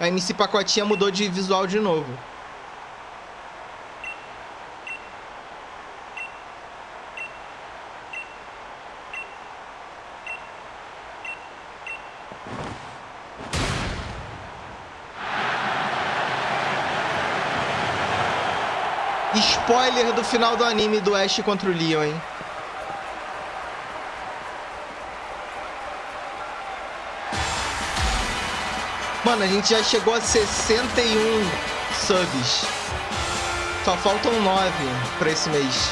A MC Pacotinha mudou de visual de novo. Spoiler do final do anime do Ash contra o Leon, hein? Mano, a gente já chegou a 61 subs. Só faltam 9 pra esse mês.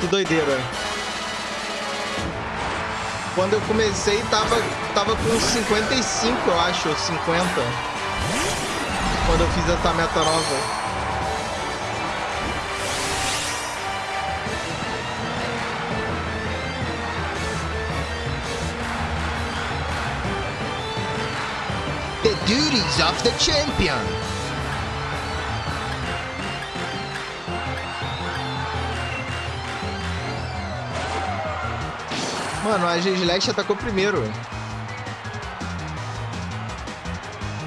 Que doideira. Quando eu comecei, tava, tava com 55, eu acho, 50. Quando eu fiz essa meta nova. Duties of the champion. Mano, a Gislash atacou primeiro.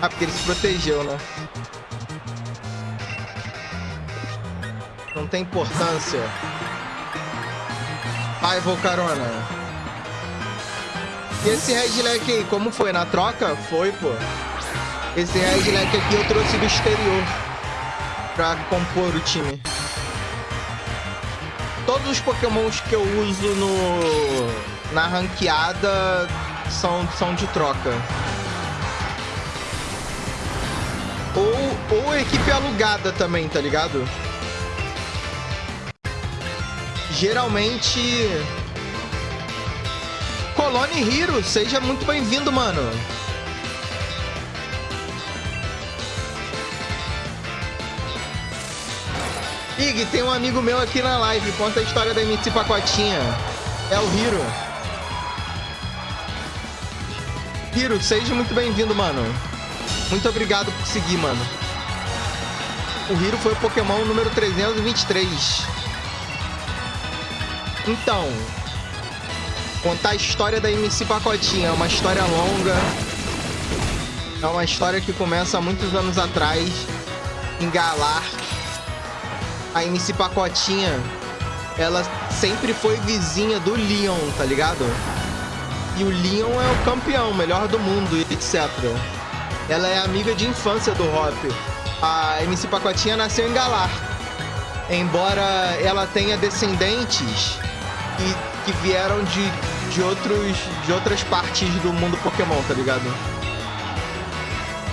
Ah, porque ele se protegeu, né? Não tem importância. Vai, Volcarona. E esse Red Leck aí, como foi? Na troca? Foi, pô. Esse Redneck aqui eu trouxe do exterior pra compor o time. Todos os pokémons que eu uso no, na ranqueada são, são de troca. Ou, ou equipe alugada também, tá ligado? Geralmente... Colone Hero, seja muito bem-vindo, mano. Ig, tem um amigo meu aqui na live. Conta a história da MC Pacotinha. É o Hiro. Hiro, seja muito bem-vindo, mano. Muito obrigado por seguir, mano. O Hiro foi o Pokémon número 323. Então, contar a história da MC Pacotinha. É uma história longa. É uma história que começa há muitos anos atrás em Galar, a MC Pacotinha, ela sempre foi vizinha do Leon, tá ligado? E o Leon é o campeão, melhor do mundo, etc. Ela é amiga de infância do Hop. A MC Pacotinha nasceu em Galar. Embora ela tenha descendentes que, que vieram de, de, outros, de outras partes do mundo Pokémon, tá ligado?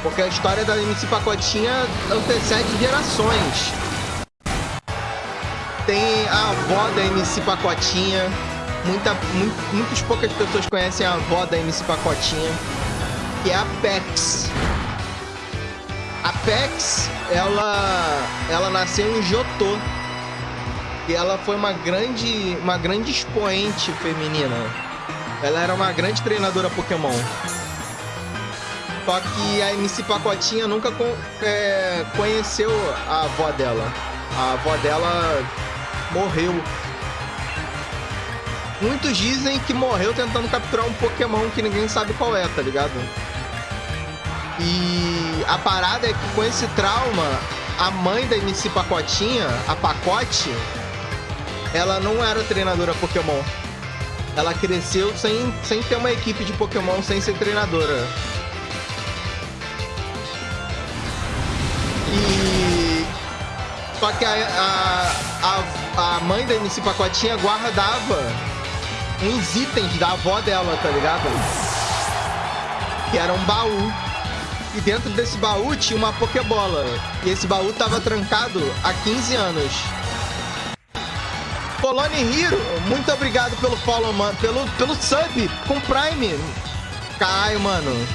Porque a história da MC Pacotinha antecede gerações tem a avó da MC Pacotinha. Muita, muito, muitas poucas pessoas conhecem a avó da MC Pacotinha, que é a Pex. A Pex, ela, ela nasceu em Jotô. E ela foi uma grande, uma grande expoente feminina. Ela era uma grande treinadora Pokémon. Só que a MC Pacotinha nunca é, conheceu a avó dela. A avó dela morreu. Muitos dizem que morreu tentando capturar um Pokémon que ninguém sabe qual é, tá ligado? E a parada é que com esse trauma, a mãe da MC Pacotinha, a Pacote, ela não era treinadora Pokémon. Ela cresceu sem, sem ter uma equipe de Pokémon, sem ser treinadora. E. Só que a, a, a a mãe da MC Pacotinha guardava uns itens da avó dela, tá ligado? Que era um baú. E dentro desse baú tinha uma Pokébola. E esse baú tava trancado há 15 anos. Polone Hero, muito obrigado pelo follow, mano. Pelo, pelo sub com Prime. Caio, mano.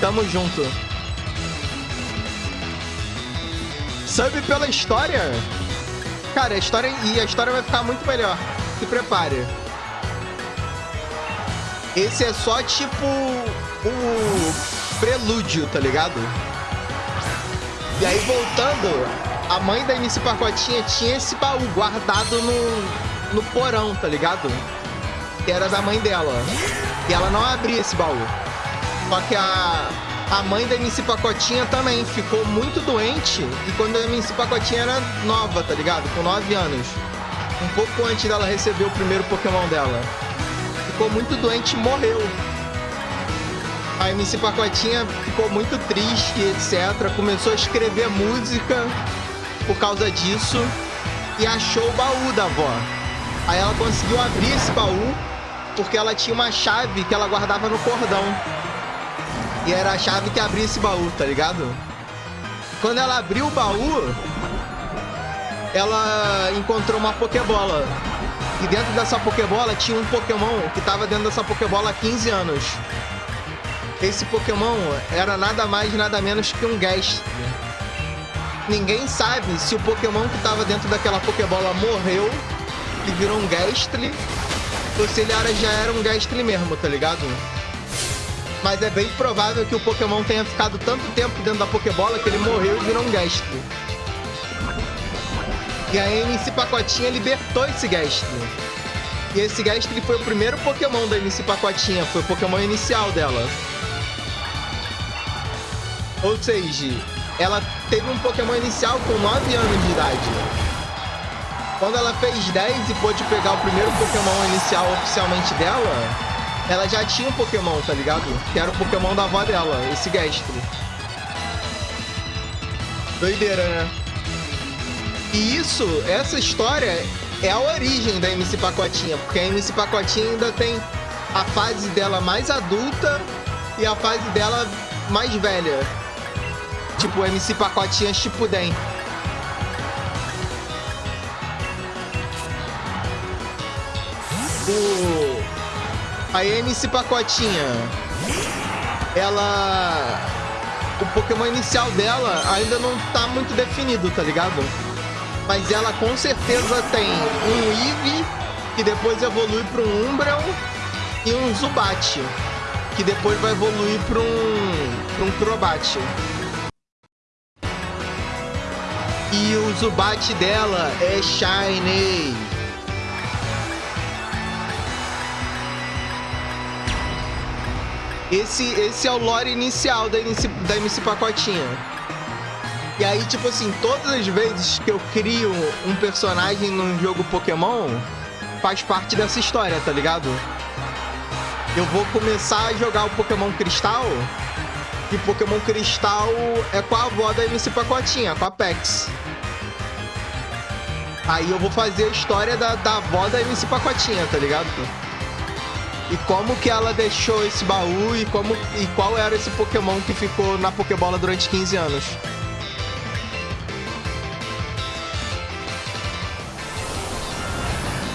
Tamo junto. Sub pela história. Cara, a história e a história vai ficar muito melhor. Se prepare. Esse é só tipo o prelúdio, tá ligado? E aí voltando, a mãe da MC Pacotinha tinha esse baú guardado no, no porão, tá ligado? Que era da mãe dela. E ela não abria esse baú. Só que a, a mãe da MC Pacotinha também ficou muito doente. E quando a MC Pacotinha era nova, tá ligado? Com 9 anos. Um pouco antes dela receber o primeiro Pokémon dela. Ficou muito doente e morreu. A MC Pacotinha ficou muito triste, etc. Começou a escrever música por causa disso. E achou o baú da avó. Aí ela conseguiu abrir esse baú porque ela tinha uma chave que ela guardava no cordão. E era a chave que abria esse baú, tá ligado? Quando ela abriu o baú, ela encontrou uma Pokébola. E dentro dessa Pokébola tinha um Pokémon que estava dentro dessa Pokébola há 15 anos. Esse Pokémon era nada mais nada menos que um Gastly. Ninguém sabe se o Pokémon que estava dentro daquela Pokébola morreu e virou um Gastly ou se ele era, já era um Gastly mesmo, tá ligado? Mas é bem provável que o Pokémon tenha ficado tanto tempo dentro da Pokébola que ele morreu e virou um Gastly. E a MC Pacotinha libertou esse Gastly. E esse Gastly foi o primeiro Pokémon da MC Pacotinha, foi o Pokémon inicial dela. Ou seja, ela teve um Pokémon inicial com 9 anos de idade. Quando ela fez 10 e pôde pegar o primeiro Pokémon inicial oficialmente dela, ela já tinha um Pokémon, tá ligado? Que era o Pokémon da avó dela, esse Gastly. Doideira, né? E isso, essa história é a origem da MC Pacotinha, porque a MC Pacotinha ainda tem a fase dela mais adulta e a fase dela mais velha. Tipo, MC Pacotinha Shippuden. O a MC Pacotinha, ela... O Pokémon inicial dela ainda não tá muito definido, tá ligado? Mas ela com certeza tem um Eevee, que depois evolui para um Umbreon, e um Zubat, que depois vai evoluir para um, pra um Crobat. E o Zubat dela é Shiny. Esse, esse é o lore inicial da MC, da MC Pacotinha. E aí, tipo assim, todas as vezes que eu crio um personagem num jogo Pokémon, faz parte dessa história, tá ligado? Eu vou começar a jogar o Pokémon Cristal, e Pokémon Cristal é com a avó da MC Pacotinha, com a Pex. Aí eu vou fazer a história da, da avó da MC Pacotinha, tá ligado? E como que ela deixou esse baú e como e qual era esse Pokémon que ficou na Pokébola durante 15 anos.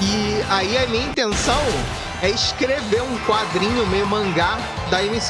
E aí a minha intenção é escrever um quadrinho meio mangá da MC